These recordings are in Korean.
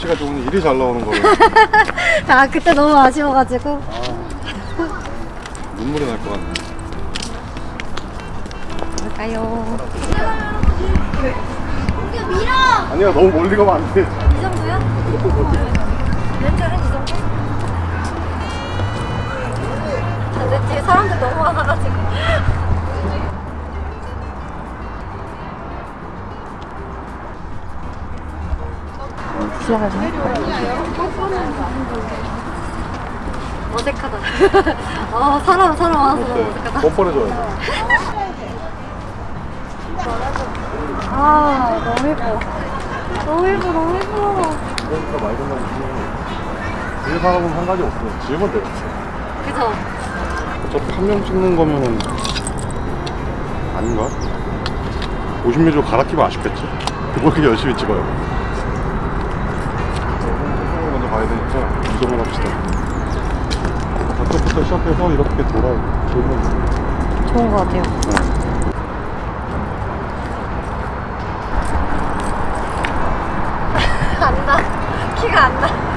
날씨가 좋으니 일이 잘 나오는 거예요. 아 그때 너무 아쉬워가지고 눈물이 날 것 같네. 갈까요? 아니야, 너무 멀리 가면 안 돼. 이 정도요? 렌즈는 이 정도? 아, 내 뒤에 사람들 너무 많아가지고 지나가자 어색하다 아 사람 사람 많아서 어색하다 뻔뻔해져야 돼. 아 너무 예뻐 너무 예뻐 너무 예뻐 그러니까 말 그대로 일 사람은 한 가지 없어요. 지으면 돼요. 그죠? 어차피 한명 찍는 거면은 아닌가? 50ml 갈아끼면 아쉽겠지? 뭐 이렇게 열심히 찍어요. 가야 되니까 이동을 합시다. 저쪽부터 시작해서 이렇게 돌아요. 돌면 좋은 것 같아요. 안나. 키가 안나.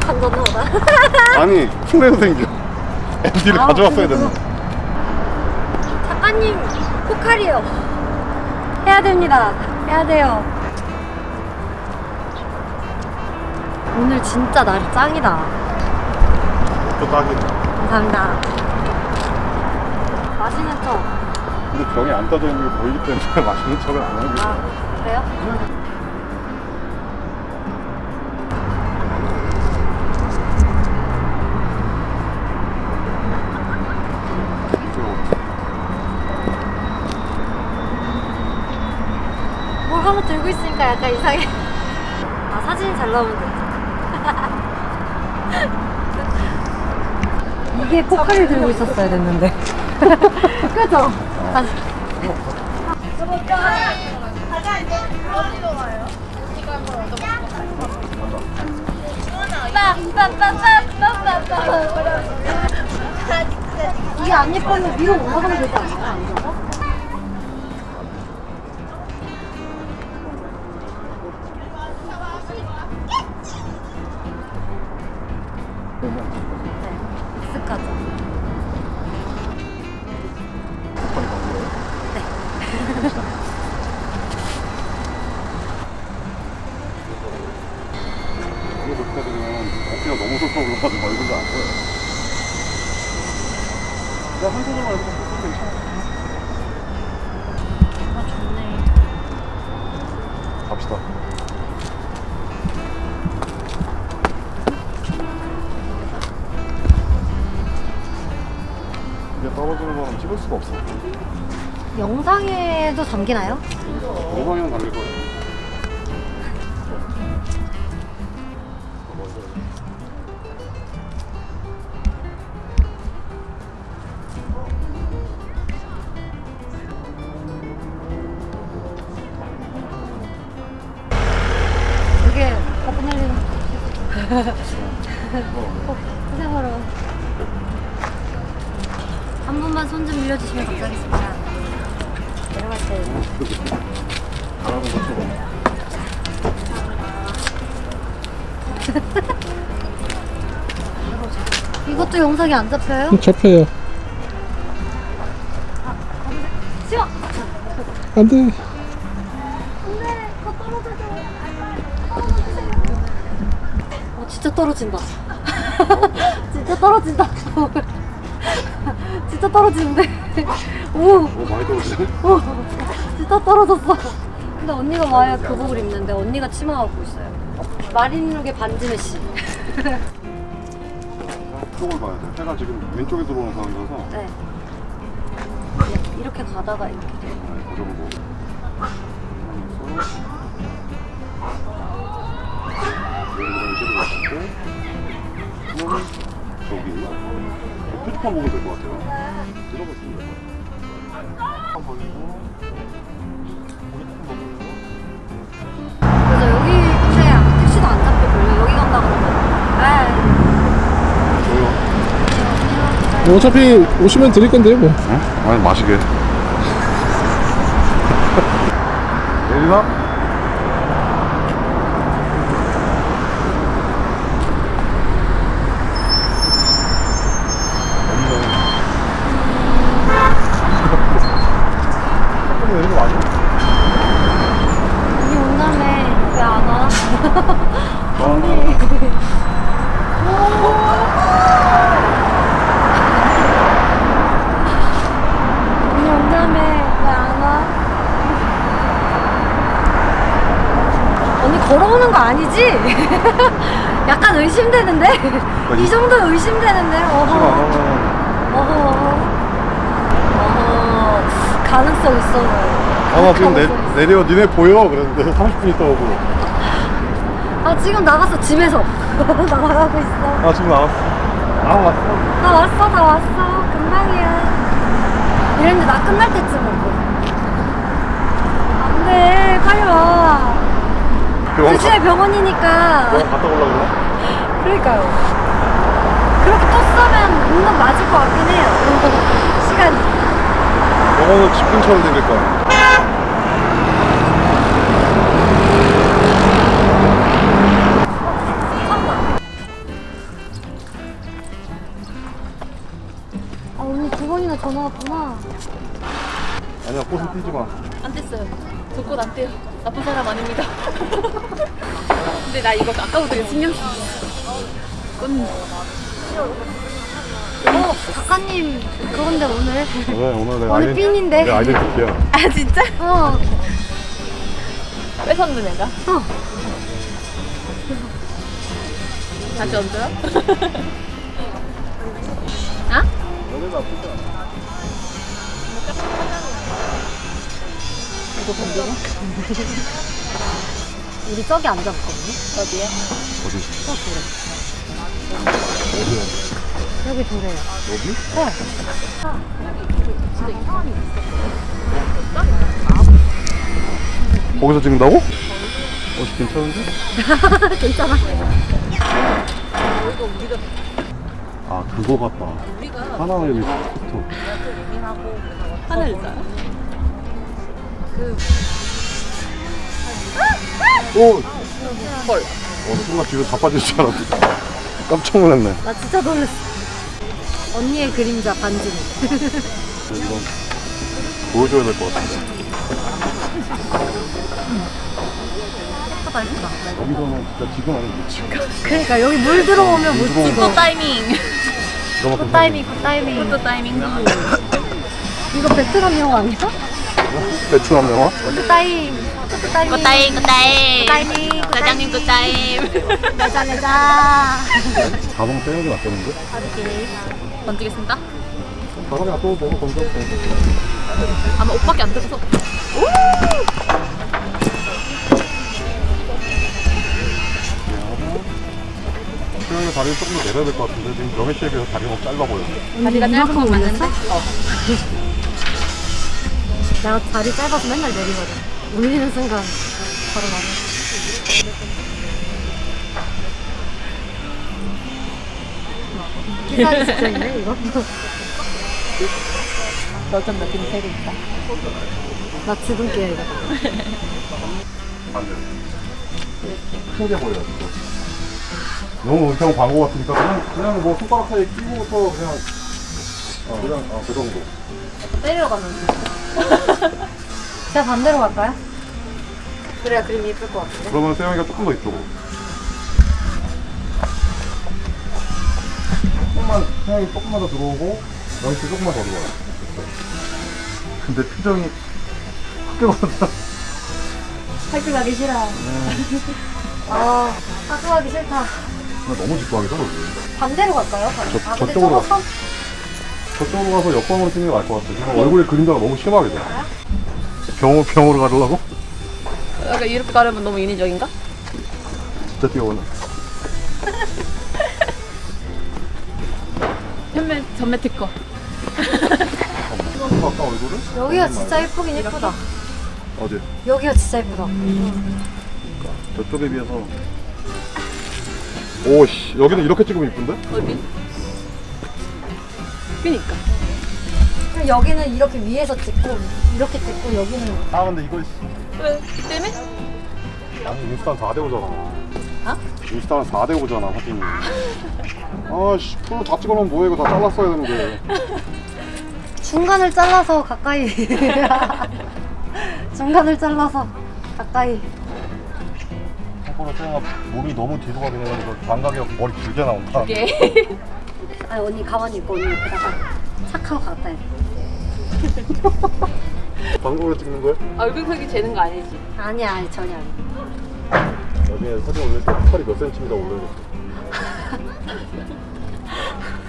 감전노다 아니 흉내도 생겨. MD를 아, 가져왔어야. 됐네. 작가님 포칼이요 해야 됩니다 해야 돼요 오늘 진짜 날 짱이다 또 딱이네. 감사합니다 맛있는 척 근데 병이 안 떠져 있는 게 보이기 때문에 맛있는 척은 안 하고. 아, 그래요? 뭘 하나 들고 있으니까 약간 이상해. 아, 사진이 잘 나오면 돼. 이게 포카를 들고 있었어야 됐는데. 그죠? 아, 이게 안 예쁘면 위로 올라가면 되지 네, 익숙하죠. 그렇게 되면 어깨가 너무 솟아 올라가지고 얼굴도 안 보여. 내가 한 손으로 담기나요? 영상이랑 달릴 거예요. 되게 버프날린 고생하러 한 분만 손좀 밀려주시면 감사하겠습니다 이것도 영상이 안 잡혀요? 잡혀요. 쉬워! 안 돼. 안돼 더 떨어져서 어 진짜 떨어진다 진짜 떨어진다 진짜 떨어지는데 오 오, 많이 떨어지네? 오, 진짜 떨어졌어. 근데 언니가 와야 교복을 입는데 언니가 치마 갖고 있어요. 마린룩의 반지 메 시. 쪽을 봐야 돼. 해가 지금 왼쪽에 들어오는 상황이라서. 네. 이렇게 가다가 이렇게 돼요. 네, 그 정도. 저기 표지판 보면 될 것 같아요. 뭐 어차피 오시면 드릴 건데요 뭐 응? 아니 마시게 내리나? 없네 내리는 거 아니야? 언니 온다며 왜 안 와? 언니 언니 온다며 왜 안 와? 언니 걸어오는 거 아니지? 약간 의심되는데? 이 정도 의심되는데? 어허. 어허. 어허. 가능성 있어. 아나 지금 내, 내려 니네 보여? 그랬는데 30분 있다 오고. 아 지금 나갔어 집에서. 나가고 있어. 아 지금 나왔어. 아 왔어. 나 왔어 나 왔어. 금방이야. 이랬는데 나 끝날 때쯤 오고 안돼. 빨리 와. 가- 대신에 병원이니까. 병원 갔다 올라 그래? 그러니까요. 그렇게 또 쓰면 운동 맞을 것 같긴 해요. 시간이. 병원은 집 근처로 생길 거야 아 언니 두 번이나 전화 왔구나. 아니야 꽃은 띄지 마. 안 뗐어요. 저 꽃 안 떼요. 나쁜 사람 아닙니다. 근데 나 이거 아까부터 신경 쓰 꽃. 어 작가님 그건데 오늘 왜 오늘 내 오늘 핀인데. 내 아이덴티티야 아 진짜? 어 뺏었는 애가? 어. 다시 얹어요? 아? 이거 건드려? 우리 저기 앉았거든요 어디에? 어디? 저 도래 어디야? 여기 도래요 여기? 네 거기서 찍는다고? 어 괜찮은데? 괜찮아 아 그거 같다 하나 여기 스쿠터 하늘자. 오! 헐. 어 순간 뒤로 자빠질 줄 알았어 깜짝 놀랐네. 나 진짜 놀랐어. 언니의 그림자 반지네 이건 보여줘야 될 것 같은데. 예쁘다 예쁘다 여기서는 진짜 지금 아니면 못 찍어. 그러니까 여기 물 들어오면 못 찍어. 또 타이밍. 굿 타이밍 굿 타이밍. 또 타이밍. 이거 베트남 영화 아니야? 베트남 영화? 굿굿 타이밍 굿타임 굿타임. 굿타이밍 사장님 굿타임. 내자 내자 자동 떼는 게 낫겠는데? 던지겠습니다. 바람이 또 너무 건조해 아마 옷밖에 안 들어서. 수영이 다리를 조금 더 내려야 될 것 같은데 지금 명혜 씨에 비해서 다리가 너무 짧아 보여 다리가 짧은 건 맞는데? 어. 내가 다리 짧아서 맨날 내리거든 올리는 순간 바로 나가 기사리 진짜 있네 이거. 너좀 느낌 세고 있다. 나 지금게야 이거. 큰게 보여 너무 은평 광고 같으니까 그냥 그냥 뭐 손가락 사이에 끼고서 그냥 어 그냥 어, 그 정도. 때리러 가면 제 가 반대로 갈까요? 그래야 그림이 예쁠 것 같은데. 그러면 세영이가 조금 더 이쪽으로. 조금만 세영이 조금만 더 들어오고 명희 씨 조금만 더 들어와요. 근데 표정이 크게 받아 학교 가기 싫어. 아 학교 가기 싫다. 너무 집중하게 서 반대로 갈까요? 저- 아 저쪽으로 가. 저쪽으로 가서 역광으로 찍는 게 나을 것 같아. 지금 얼굴에 그림자가 너무 심하게 돼 병, 병으로 가려고? 약간 이렇게 가려면 너무 인위적인가? 진짜 뛰어오네 전매 전매 특허. 아까 얼굴을? 여기가 진짜 예쁘긴 예쁘다 어디? 여기가 진짜 예쁘다 저쪽에 비해서 오씨 여기는 이렇게 찍으면 이쁜데? 어디? 그니까. 여기는 이렇게 위에서 찍고 이렇게 찍고 여기는. 아 근데 이거 왜? 때문에? 아니 인스타는 4대 5잖아. 어? 인스타는 4대 5잖아 사진이. 아씨 풀로 다 찍어놓으면 뭐해? 이거 다 잘랐어야 되는데. 중간을 잘라서 가까이. 중간을 잘라서 가까이. 태영아 몸이 너무 뒤로 가게 되면서 장각이 머리 길게 나온다. 예. 아니 언니 가만히 있고 언니 옆에다가 착하고 가까이 방송으로 찍는 거야? 얼굴 크기 재는 거 아니지? 아니야 아니 전혀 아니야 나중에 사진 올릴 때 팔이 몇 센치미터 올려줬어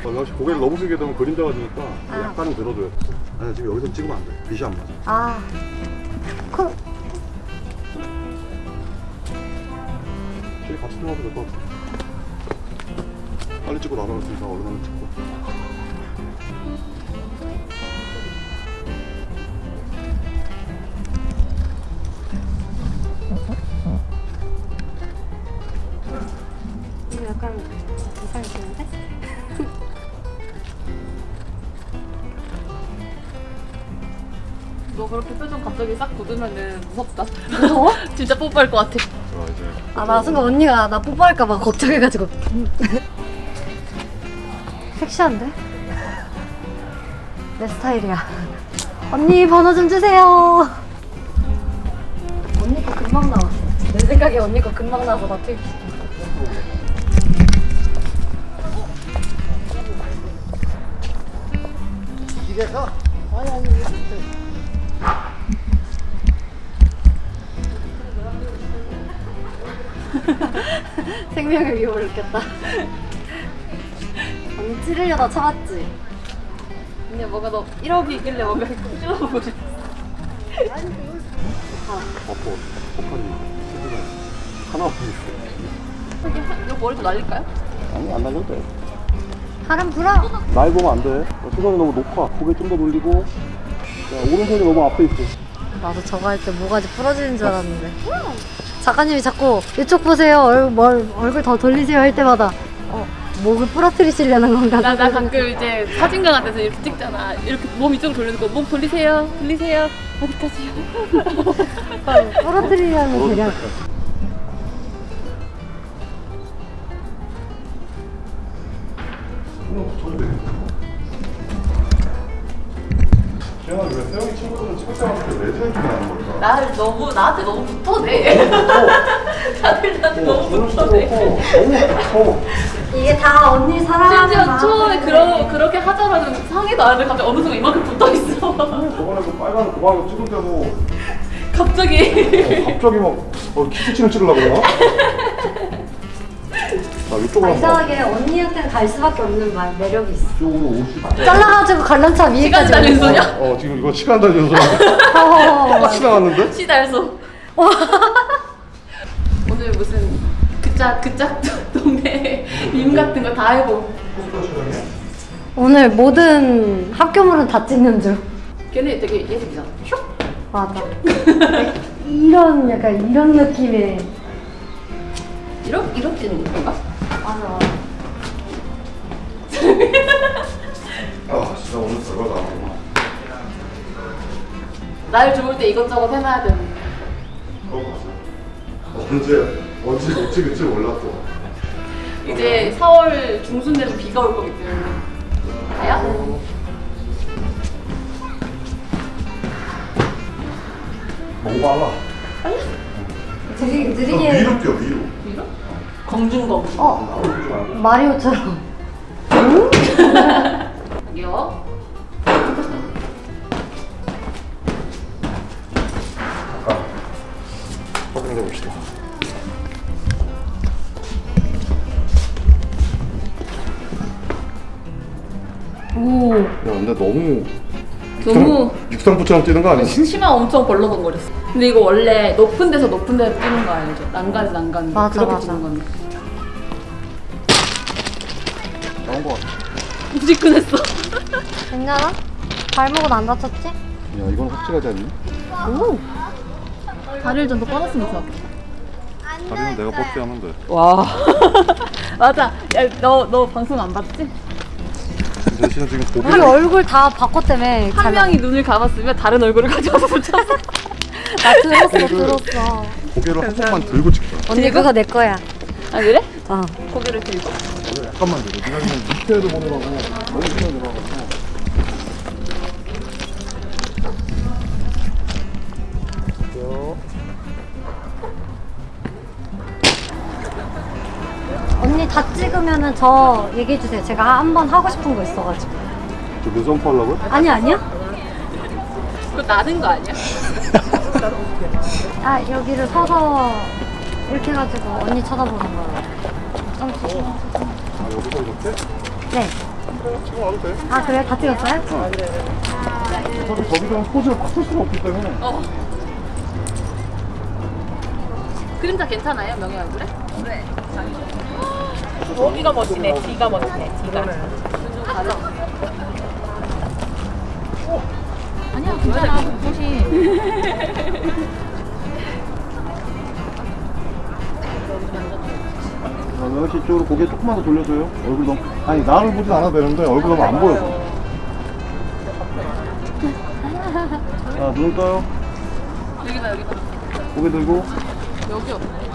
어, 역시 고개를 너무 숙이게 되면 그림자가 지니까 아. 약간은 들어줘야 돼 아니 지금 여기서 찍으면 안돼. 빛이 안 맞아. 아. 그, 같이 들어가도 될 것 같아. 빨리 찍고 수 있어 얼른 하나 찍고 굳으면은 무섭다. 무서워? 진짜 뽀뽀할 것 같아. 자 이제 아 나 순간 언니가 나 뽀뽀할까봐 걱정해가지고 섹시한데? 내 스타일이야 언니 번호 좀 주세요 언니 거 금방 나왔어 내 생각에 언니 거 금방 나와서 나 트입 생명의 위협을 느꼈다. 언니 찌르려다 참았지? 근데 뭔가 너 1억이 있길래 뭔가 찔러보고 싶어. 버퍼니 세준에 하나만 있어 이거 머리 좀 날릴까요? 아니 안 날려도 돼 바람 불어. 날 보면 안돼. 시선이 너무 높아 고개 좀 더 돌리고. 야, 오른손이 너무 앞에 있어. 나도 저거 할 때 모가지 부러지는 줄 알았는데 작가님이 자꾸 이쪽 보세요 얼, 뭘, 얼굴 더 돌리세요 할 때마다 어, 목을 부러뜨리시려는 건가 나, 나 가끔 이제 사진관 같아서 이렇게 찍잖아. 이렇게 몸 이쪽으로 돌리는 거. 몸 돌리세요. 돌리세요. 어디까지요? 어, 부러뜨리려는 계량 지현아 왜 세영이 친구들은 찍을 때마다 내 사진 좀 나는 걸까? 나 너무 나한테 너무 붙어대. 다들 나한테 너무 붙어대. 너무 이게 다 언니 사랑하는 심지어 마음 처음에. 그러, 그렇게 하자마자 상의도 안 했는데 갑자기 어느 순간 이만큼 붙어 있어. 저번에 그 빨간 고방에 찍을 때도 갑자기. 어, 갑자기 막 어, 키스친을 찍으려고 그러나? 나 이쪽으로 아, 한번 이상하게 언니한테는 갈 수밖에 없는 말 매력이 있어 이쪽으로 옷이 잘라가지고 관람차 위에까지 시간 달린. 소녀? 어 지금 이거 시간 달려서 어, 똑같이 나왔는데? 시달소. 오늘 무슨 그짝 그짝 동네 밈 같은 거 다 해보. 오늘 모든 학교물은 다 찍는 줄 걔네 되게 예술이잖아. 슉. 맞아 이런 약간 이런 느낌의 이렇게 이렇게 찍는 건가? 별거다 날 좋을 때 이것저것 해놔야 되는. 언제 언제 못 찍을지 몰랐어 이제 4월 중순 되면 비가 올 거기 때문에. 가요? 너무 빨라 느리, 너 느리게 위로 뛰어 위로 비가? 검중검. 어 마리오처럼 너무 너무 육상부처럼 뛰는 거 아니지? 치마 엄청 벌렁거렸어. 근데 이거 원래 높은 데서 높은 데서 뛰는 거 알죠? 난간에서 난간. 맞아, 그렇게 맞아. 뛰는 건데. 나온 거 같아 무지근했어. 괜찮아? 발목은 안 다쳤지? 야 이건 확실하지 않니? 오 다리를 좀 더 뻗었으면 좋겠다. 다리는 내가 뻗게 하면 돼 와. 맞아. 야, 너, 너 방송 안 봤지? 대신에 지금 고기 우리 얼굴 다 바꿨다며. 한 명이 눈을 감았으면 다른 얼굴을 가져와서 붙였어. 나 들었어, 들었어. 고개를 한 번만 들고 찍자. 언니 그거 내 거야. 아 그래? 어. 고개를 들고. 고개 약간만 들고. 네가 지금 밑에도 보느라고 너무 신경 들어가지고. 다 찍으면은 저 얘기해 주세요. 제가 한 번 하고 싶은 거 있어가지고. 저 눈썹 하려고요? 아니 아니요? 그거 나는 거 아니야? 아 여기를 서서 이렇게 해가지고 언니 쳐다보는 거예요. 좀아 여기서 이렇게? 네. 그래 지금 와도 돼. 아 그래요? 다 찍었어요? 어차피 저기서 포즈를 바꿀 수가 없기 때문에. 어. 그림자 괜찮아요 명예 얼굴에? 네. 여기가 멋지네. 뒤가 멋지네. 뒤가. 아니야 괜찮아. 혹시 명현 씨 쪽으로 고개 조금만 더 돌려줘요. 얼굴 너무 아니 나를 보진 않아도 되는데 얼굴 너무 안 보여서. 자 눈을 떠요. 여기다 여기다. 고개 들고. 여기 없네.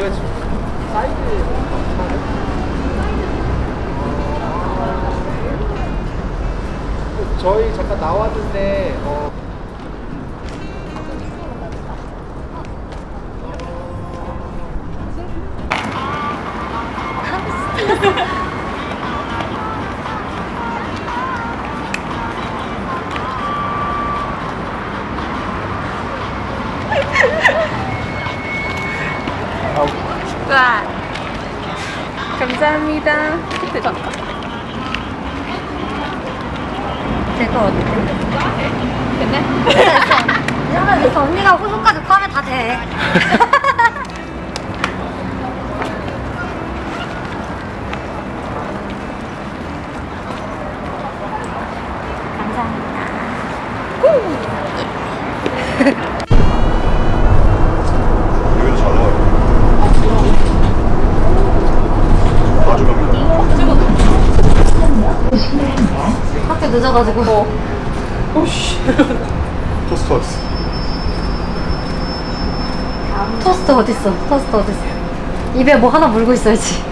제가 지금 사이즈 저희 잠깐 나왔는데 어, 와. 감사합니다. 대박. 제거 어디? 됐네? 이 정도 있어. 언니가 후속까지 포함해 다 돼. 감사합니다. 여기도 잘 나와요. 아주 갑니다. 학교 늦어가지고. 토스트 왔어. 토스트 어딨어? 토스트 어딨어? 입에 뭐 하나 물고 있어야지.